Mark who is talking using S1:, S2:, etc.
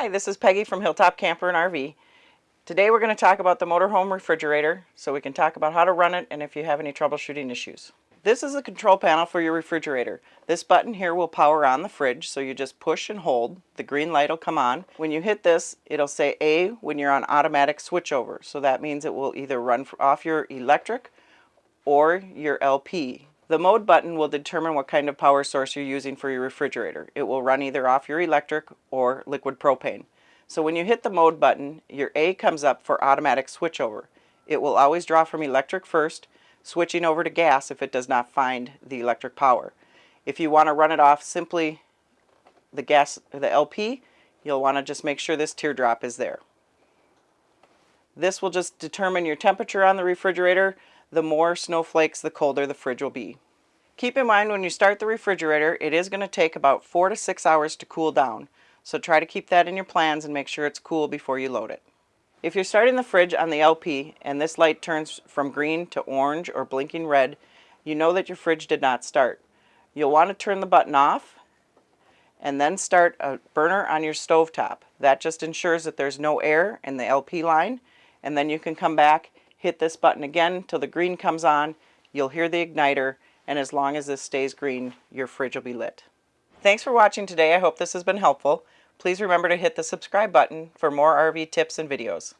S1: Hi, this is Peggy from Hilltop Camper and RV. Today we're going to talk about the motorhome refrigerator so we can talk about how to run it and if you have any troubleshooting issues. This is the control panel for your refrigerator. This button here will power on the fridge so you just push and hold. The green light will come on. When you hit this it'll say A when you're on automatic switchover so that means it will either run off your electric or your LP. The mode button will determine what kind of power source you're using for your refrigerator. It will run either off your electric or liquid propane. So when you hit the mode button, your A comes up for automatic switchover. It will always draw from electric first, switching over to gas if it does not find the electric power. If you want to run it off simply the gas, the LP, you'll want to just make sure this teardrop is there. This will just determine your temperature on the refrigerator. The more snowflakes, the colder the fridge will be. Keep in mind when you start the refrigerator, it is going to take about four to six hours to cool down. So try to keep that in your plans and make sure it's cool before you load it. If you're starting the fridge on the LP and this light turns from green to orange or blinking red, you know that your fridge did not start. You'll want to turn the button off and then start a burner on your stove top. That just ensures that there's no air in the LP line and then you can come back, hit this button again till the green comes on, you'll hear the igniter and as long as this stays green, your fridge will be lit. Thanks for watching today. I hope this has been helpful. Please remember to hit the subscribe button for more RV tips and videos.